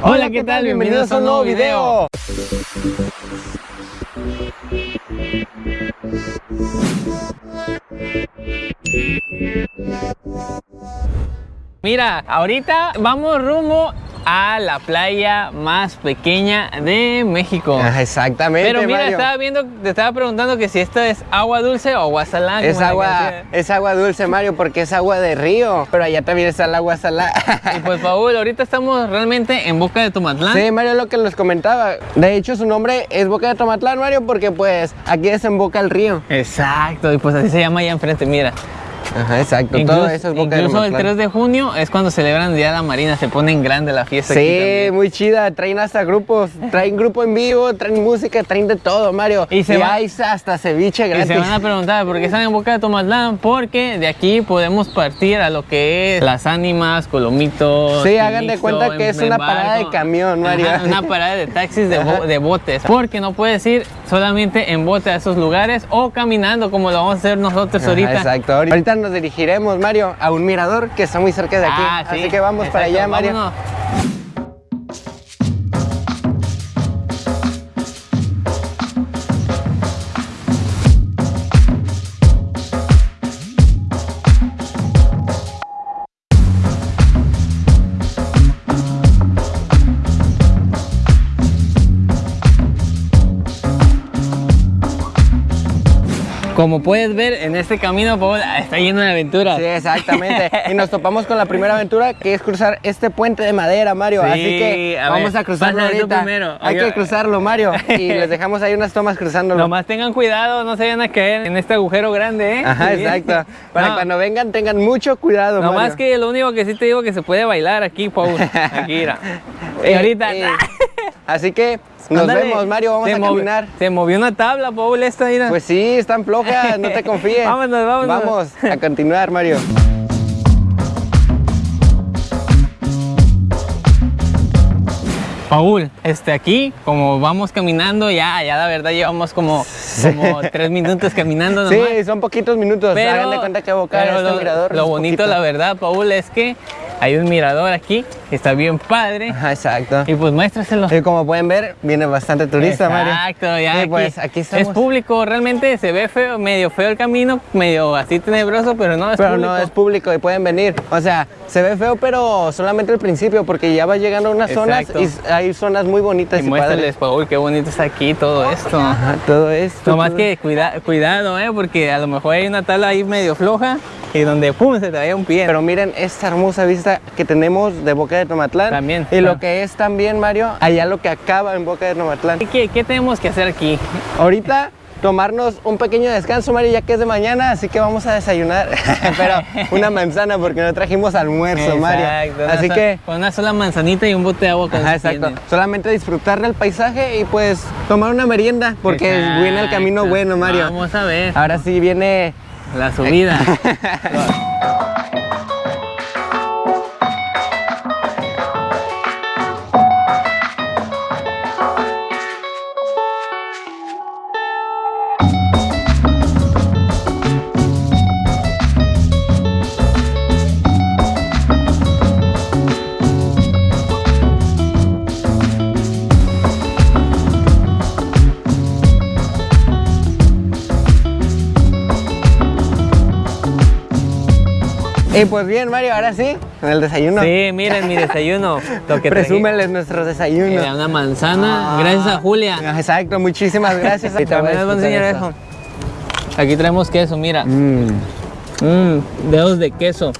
Hola, ¿qué tal? Bienvenidos a un nuevo video. Mira, ahorita vamos rumbo a la playa más pequeña de México. Ah, exactamente, Pero mira, Mario. estaba viendo, te estaba preguntando que si esto es agua dulce o agua salada. Es agua, es agua dulce, Mario, porque es agua de río. Pero allá también está el agua salada. Y pues Paul, ahorita estamos realmente en Boca de Tomatlán. Sí, Mario, lo que les comentaba. De hecho, su nombre es Boca de Tomatlán, Mario, porque pues aquí desemboca el río. Exacto, y pues así se llama allá enfrente, mira. Ajá, exacto. Incluso, Todo eso es Boca de incluso el Tomatlán. 3 de junio es cuando celebran el Día de la Marina, se pone en grande la fiesta Sí, muy chida. Traen hasta grupos. Traen grupo en vivo, traen música, traen de todo, Mario. Y se va- hay hasta ceviche Y gratis. se van a preguntar por qué están en Boca de Tomatlán, porque de aquí podemos partir a lo que es las ánimas, Colomitos. Sí, hagan de cuenta que es una parada de camión, Mario. Ajá, una parada de taxis de, bo- Ajá. de botes, porque no puedes ir solamente en bote a esos lugares o caminando como lo vamos a hacer nosotros Ajá, ahorita. Exacto. Ahorita nos dirigiremos, Mario, a un mirador que está muy cerca de aquí. Ah, sí. Así que vamos para allá, Mario. vámonos. Como puedes ver, en este camino, Paul, está lleno de aventuras. Sí, exactamente. y nos topamos con la primera aventura que es cruzar este puente de madera, Mario. Sí, Así que a vamos ver, a cruzarlo ahorita. primero. Hay Oiga. que cruzarlo, Mario. Y les dejamos ahí unas tomas cruzándolo. Nomás tengan cuidado, no se vayan a caer en este agujero grande, ¿eh? Ajá, Sí. exacto. Para No, cuando vengan tengan mucho cuidado, Nomás Mario. que lo único que sí te digo que se puede bailar aquí, Paul. Aquí, mira. Y Eh, ahorita. eh, Así que nos vemos, Mario. Vamos Se a caminar. Se movió una tabla, Paul, esta, mira. Pues sí, están flojas, no te confíes. Vámonos, vámonos. Vamos a continuar, Mario. Paul, este aquí, como vamos caminando, ya, ya la verdad llevamos como, como tres minutos caminando nomás. Sí, son poquitos minutos. Hagan de cuenta que boca pero este lo, mirador. lo bonito, poquito. la verdad, Paul, es que hay un mirador aquí, que está bien padre. Ajá, exacto. Y pues muéstraselo. Y como pueden ver, viene bastante turista, Mario. Exacto, ya Sí, aquí, pues aquí estamos. es público, realmente se ve feo, medio feo el camino, medio así tenebroso, pero no es Pero público. no es público y pueden venir. O sea, se ve feo, pero solamente al principio, porque ya va llegando a unas zonas Exacto. y s- hay zonas muy bonitas Y y, muéstrales. Paul, qué bonito está aquí todo esto. Ajá, todo esto. No más todo- que cuida- cuidado, eh, porque a lo mejor hay una tabla ahí medio floja y donde pum se te vaya un pie. Pero miren esta hermosa vista que tenemos de Boca de Tomatlán. También, Y lo que es también, Mario, allá lo que acaba en Boca de Tomatlán. ¿Qué, qué tenemos que hacer aquí? Ahorita tomarnos un pequeño descanso, Mario, ya que es de mañana, así que vamos a desayunar. Pero una manzana porque no trajimos almuerzo, Mario. Exacto, una Así que con una sola manzanita y un bote de agua con Ajá, exacto. Solamente disfrutar del paisaje y pues tomar una merienda porque viene el camino bueno, Mario. Vamos a ver Ahora sí viene. La subida. Y pues bien, Mario, ahora sí, en el desayuno. Sí, miren mi desayuno. Lo que. Presúmeles nuestros desayunos. Era una manzana, Ah. gracias a Julia. Exacto, muchísimas gracias. Voy También les voy a enseñar eso. Aquí traemos queso, mira. Mm. Mmm, dedos de queso.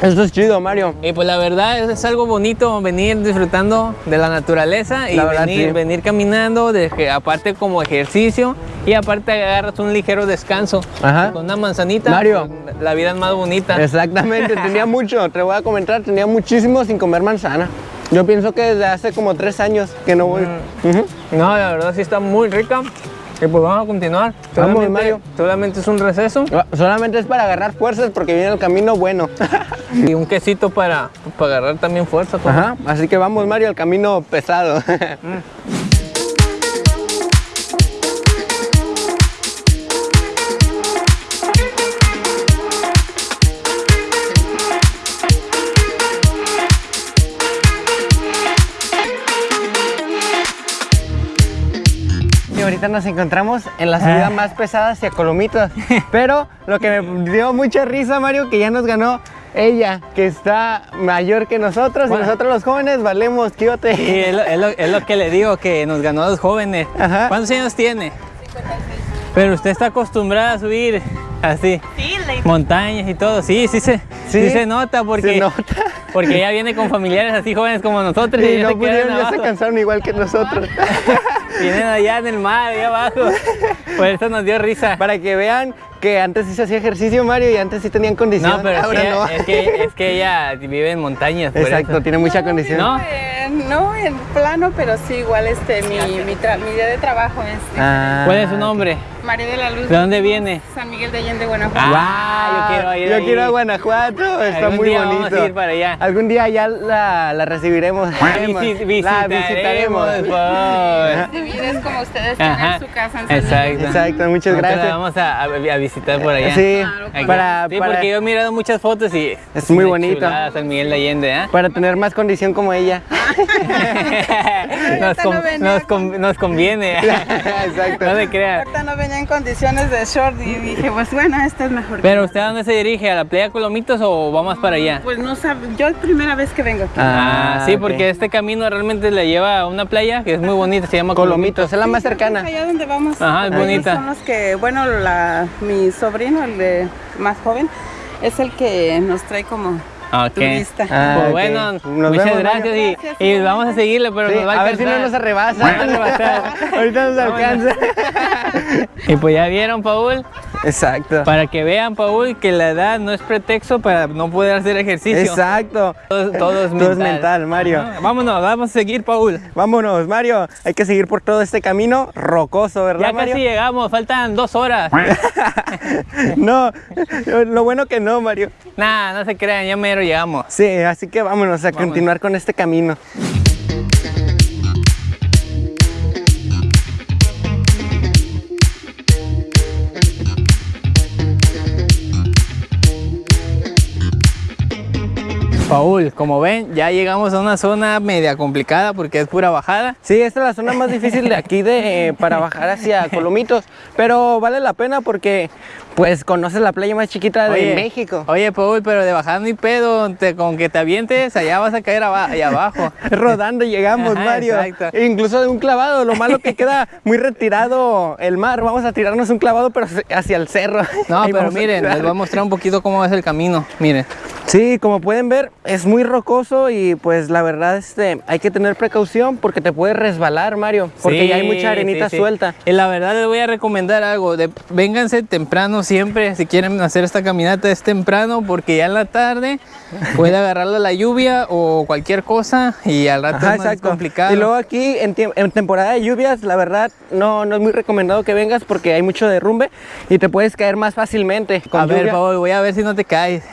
Esto es chido, Mario. Y pues la verdad es, es algo bonito venir disfrutando de la naturaleza y La verdad, venir, sí. venir caminando, de aparte como ejercicio y aparte agarras un ligero descanso. Ajá. Con una manzanita, Mario. pues, la vida es más bonita. Exactamente, tenía mucho, te voy a comentar, tenía muchísimo sin comer manzana. Yo pienso que desde hace como tres años que no voy. Mm. Ujú. No, la verdad sí está muy rica. Y pues vamos a continuar. Vamos, Solamente- Mario. Solamente es un receso Ah, Solamente es para agarrar fuerzas porque viene el camino bueno. y un quesito para, para agarrar también fuerza. pues. Ajá, así que vamos Mario al camino pesado. ahorita nos encontramos en la subida Ah. más pesada hacia Colomitos. Pero lo que me dio mucha risa, Mario, que ya nos ganó ella, que está mayor que nosotros. Bueno. Y nosotros los jóvenes valemos, quiote. Sí, es lo, es lo- es lo que le digo, que nos ganó a los jóvenes. Ajá. ¿Cuántos años tiene? Pero usted está acostumbrada a subir así, Sí, le- montañas y todo. Sí, sí se, sí. Sí, se nota porque, Se nota. porque ella viene con familiares así jóvenes como nosotros. Y no se pudieron, ya se cansaron igual que nosotros. Vienen allá en el mar, allá abajo. Por eso nos dio risa. Para que vean que antes sí se hacía ejercicio, Mario, y antes sí tenían condición. No, pero es que, no. es, que, es que ella vive en montañas. por Exacto, eso. tiene mucha condición. ¿No? Eh, no en plano, pero sí igual este mi, mi, tra- mi día de trabajo es Ah. ¿Cuál es su nombre? María de la Luz. ¿De dónde viene? San Miguel de Allende, Guanajuato. Ah, yo quiero ir Yo ahí. quiero a Guanajuato, está Algún muy día bonito. vamos a ir para allá. Algún día ya la, la recibiremos. Visi- La visitaremos. visitaremos. por- Vivir es como ustedes Ajá, tienen su casa en San exacto. Miguel. Exacto, muchas Nosotros la gracias. vamos a, a- a visitar por allá. Sí, Claro, para, sí, para, porque yo he mirado muchas fotos y Es muy bonito. San Miguel de Allende, ¿eh? para tener más condición como ella. nos, no nos, con- nos conviene. Exacto. no se crea. Ahorita no venía en condiciones de short y dije, pues bueno, esta es mejor. Pero usted a dónde se dirige? ¿A la playa Colomitos o vamos para allá? Pues no sabe, yo es primera vez que vengo aquí. Ah, Ah, sí, porque este camino realmente le lleva a una playa que es muy bonita, se llama Colomitos, es la más cercana. Allá donde vamos. Ajá, es bonita. Son los que, bueno, la, mi sobrino, el de más joven, es el que nos trae como Ok. turista. Ah, Pues bueno, Nos muchas vemos, gracias y, Gracias, y vamos a seguirle, pero Sí, nos va a a ver si no nos arrebasa. Ahorita nos alcanza. Y pues ya vieron, Paul, Exacto. para que vean, Paul, que la edad no es pretexto para no poder hacer ejercicio. Exacto. Todo, todo es Todo mental. es mental, Mario. Ajá. Vámonos, vamos a seguir, Paul. Vámonos, Mario. Hay que seguir por todo este camino rocoso, ¿verdad, Ya Mario? casi llegamos, faltan dos horas. no, lo bueno que no, Mario. nah, no se crean, ya mero llegamos. Sí, así que vámonos a continuar con este camino. Paul, como ven, ya llegamos a una zona media complicada porque es pura bajada. Sí, esta es la zona más difícil de aquí de, para bajar hacia Colomitos, pero vale la pena porque pues conoces la playa más chiquita de México. Oye, Paul, pero de no hay pedo, te- con que te avientes, allá vas a caer aba- allá abajo. Rodando llegamos, Ajá, Mario. exacto. Incluso de un clavado, lo malo que queda muy retirado el mar. Vamos a tirarnos un clavado, pero hacia el cerro. No, Ahí pero a miren, les voy a mostrar un poquito cómo es el camino. Miren. Sí, como pueden ver, es muy rocoso y pues la verdad este, hay que tener precaución porque te puedes resbalar, Mario, porque Sí, ya hay mucha arenita sí, sí. suelta. Y la verdad les voy a recomendar algo, de, vénganse temprano siempre, si quieren hacer esta caminata es temprano, porque ya en la tarde puede agarrarle la lluvia o cualquier cosa y al rato Ajá, es más complicado. Y luego aquí en, en temporada de lluvias, la verdad no, no es muy recomendado que vengas porque hay mucho derrumbe y te puedes caer más fácilmente. Con a ver, voy a ver si no te caes.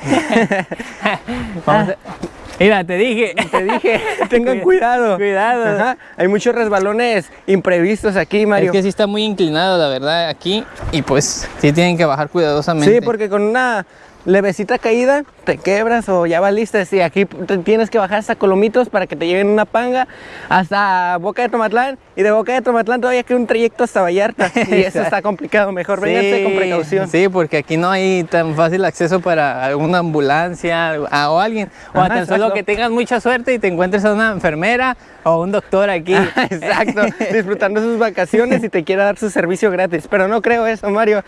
Vamos a- Mira, te dije. Te dije, tengan cuidado. Cuidado. Ajá, Hay muchos resbalones imprevistos aquí, Mario. Es que sí está muy inclinado, la verdad, aquí. Y pues sí tienen que bajar cuidadosamente. Sí, porque con una levecita caída te quebras o ya valiste. Sí, aquí te tienes que bajar hasta Colomitos para que te lleven una panga hasta Boca de Tomatlán y de Boca de Tomatlán todavía queda un trayecto hasta Vallarta y eso está complicado. Mejor vénganse con precaución. Sí, porque aquí no hay tan fácil acceso para alguna ambulancia a- o alguien. O Ajá, tan solo exacto. que tengas mucha suerte y te encuentres a una enfermera o un doctor aquí. Exacto, disfrutando sus vacaciones y te quiera dar su servicio gratis, pero no creo eso, Mario.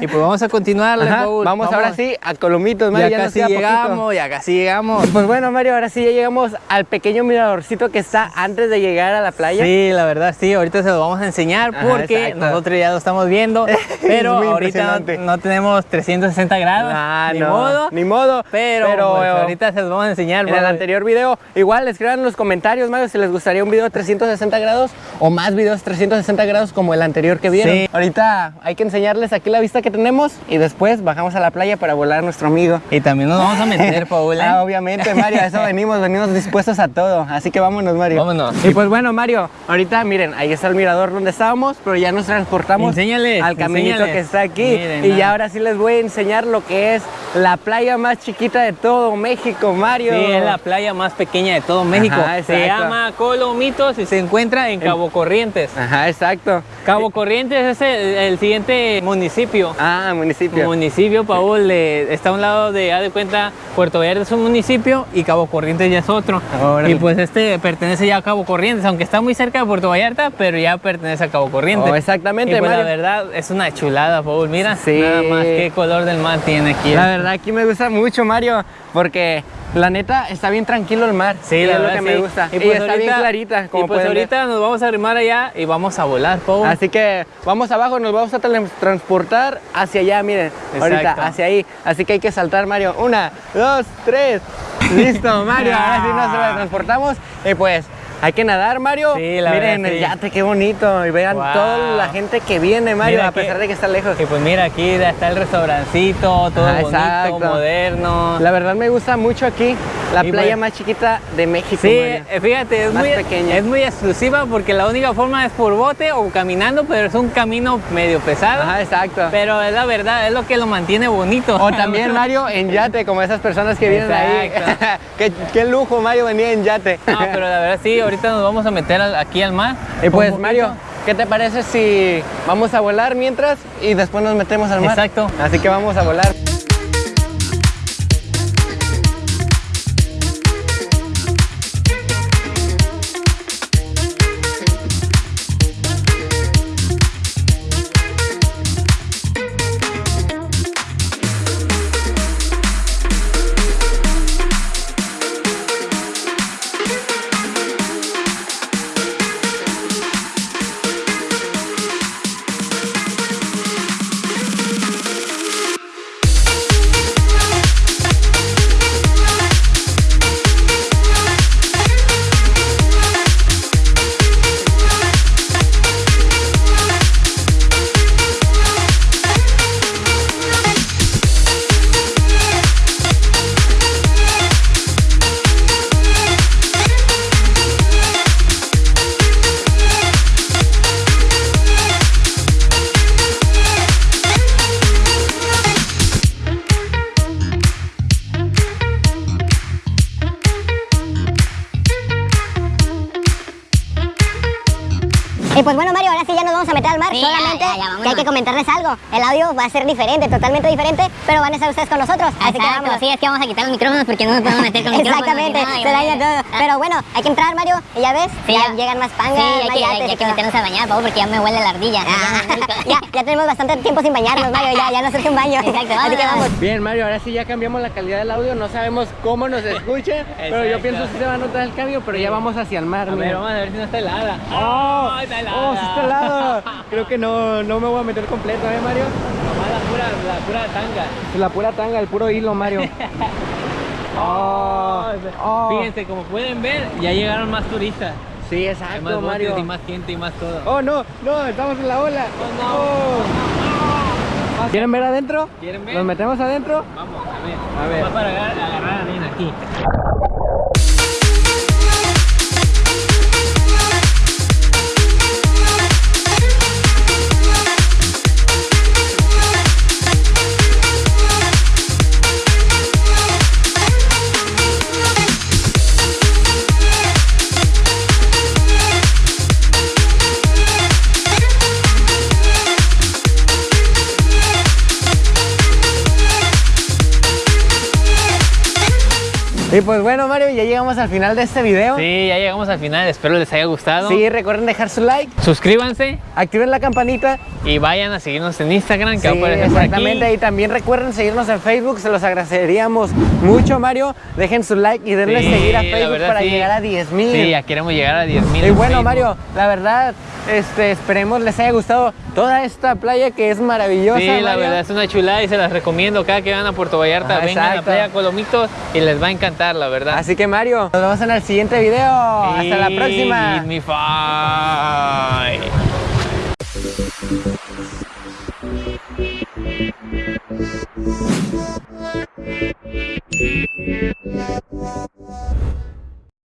y pues vamos a continuar, Ajá, vamos, ahora sí a Colomitos, Mario, Ya, ya, casi queda poquito. llegamos, ya casi llegamos. Pues bueno, Mario, ahora sí ya llegamos al pequeño miradorcito que está antes de llegar a la playa. Sí, la verdad sí, ahorita se lo vamos a enseñar Ajá, porque exacto. nosotros ya lo estamos viendo, pero ahorita no, no tenemos 360 grados, Ah, ni no, modo, ni modo. pero, pues, ahorita se los vamos a enseñar. En el anterior video, igual escriban en los comentarios, Mario, si les gustaría un video 360 grados o más videos 360 grados como el anterior que vieron. Sí. Ahorita hay que enseñarles aquí la vista que tenemos y después bajamos a la playa para volar nuestro amigo. Y también nos vamos a meter, Paul. ¿eh? Ah, obviamente, Mario, a eso venimos, venimos dispuestos a todo. Así que vámonos, Mario. Vámonos. Y pues bueno, Mario, ahorita miren, ahí está el mirador donde estábamos, pero ya nos transportamos Enséñales, al caminito enséñales. que está aquí. Miren, y ya ahora sí les voy a enseñar lo que es la playa más chiquita de todo México, Mario. Sí, es la playa más pequeña de todo México. Ajá, se llama Colomitos y se encuentra en Cabo Corrientes. Ajá, exacto. Cabo Corrientes es el, el siguiente municipio. Ah, municipio. Municipio, Paul, eh, está a un lado de, haz de cuenta, Puerto Vallarta es un municipio y Cabo Corrientes ya es otro. Órale. Y pues este pertenece ya a Cabo Corrientes, aunque está muy cerca de Puerto Vallarta, pero ya pertenece a Cabo Corrientes. Oh, exactamente, Y pues la Mario. verdad es una chulada, Paul. Mira, Sí. nada más qué color del mar tiene aquí. La verdad aquí me gusta mucho, Mario, porque la neta está bien tranquilo el mar. Sí, la es lo que me gusta. Y, pues está bien clarita, como y pues ver. ahorita nos vamos a arrimar allá y vamos a volar, Paul. Así que vamos abajo, nos vamos a transportar hacia allá, miren. Ahorita, hacia ahí. Así que hay que saltar, Mario. Una, dos, tres. Listo, Mario. Ahora sí nos transportamos. Y pues, hay que nadar, Mario. Sí, la miren verdad, el sí. yate, qué bonito. Y vean Wow. toda la gente que viene, Mario, Mira a pesar que- de que está lejos. Y pues mira, aquí está el restaurancito, todo Ah, bonito, exacto. moderno. La verdad me gusta mucho aquí, la Y playa pues- más chiquita de México, Sí, Mario. eh, fíjate, es Más muy, pequeña. es muy exclusiva porque la única forma es por bote o caminando, pero es un camino medio pesado. Ajá, exacto. Pero es la verdad, es lo que lo mantiene bonito. O también, Mario, en yate, como esas personas que vienen Exacto. ahí. qué, qué lujo, Mario, venía en yate. No, pero la verdad sí, ahorita nos vamos a meter aquí al mar. Y pues. Mario, ¿qué te parece si vamos a volar mientras y después nos metemos al mar? Exacto. Así que vamos a volar. Y pues bueno, Mario, ahora sí ya nos vamos a meter al mar. Sí, Solamente ya, ya, vámonos. que hay que comentarles algo. El audio va a ser diferente, totalmente diferente, pero van a estar ustedes con nosotros. Así que vámonos. sí, es que vamos a quitar los micrófonos porque no nos podemos meter con micrófonos. Exactamente, nada, se daña todo. Pero bueno, hay que entrar, Mario, y ya ves, Sí, ya ya. llegan más pangas, Sí, hay más que, yates hay, que meternos a bañar, Pau, porque ya me huele la ardilla. Ah, ya, ya tenemos bastante tiempo sin bañarnos, Mario, ya, ya nos surge un baño. Exacto, Así que vamos. Bien, Mario, ahora sí ya cambiamos la calidad del audio. No sabemos cómo nos escuchen, pero yo pienso que se va a notar el cambio, pero ya vamos hacia el mar. A ver, mira. vamos a ver si no está helada. ¡Oh! ¡Oh, helada! ¡Oh, sí está! Creo que no, no me voy a meter completo, ¿eh, Mario? Nomás la pura, la pura tanga. La pura tanga, el puro hilo, Mario. ¡Oh! oh. Fíjense, como pueden ver, ya llegaron más turistas. Sí, Hay exacto, más botes Mario. y más gente y más todo. ¡Oh, no! ¡No! ¡Estamos en la ola! ¡Oh! ¿Quieren ver adentro? ¿Quieren ver? ¿Nos metemos adentro? Vamos, a ver. A ver. Va para agarrar, agarrar arena aquí. Y pues bueno, Mario, ya llegamos al final de este video. Sí, ya llegamos al final. Espero les haya gustado. Sí, recuerden dejar su like, Suscríbanse activen la campanita. Y vayan a seguirnos en Instagram, que va a Sí, aparecer por exactamente. aquí. Y también recuerden seguirnos en Facebook, se los agradeceríamos mucho, Mario. Dejen su like y denle Sí, seguir a Facebook verdad, para sí. llegar a 10 mil. Sí, ya queremos llegar a 10 mil. Y bueno, Mario, la verdad, este, esperemos les haya gustado toda esta playa que es maravillosa. Sí, la verdad es una chulada y se las recomiendo. Cada que van a Puerto Vallarta, Ah, vengan a la playa Colomitos y les va a encantar, la verdad. Así que Mario, nos vemos en el siguiente video. Hasta la próxima. Thank you.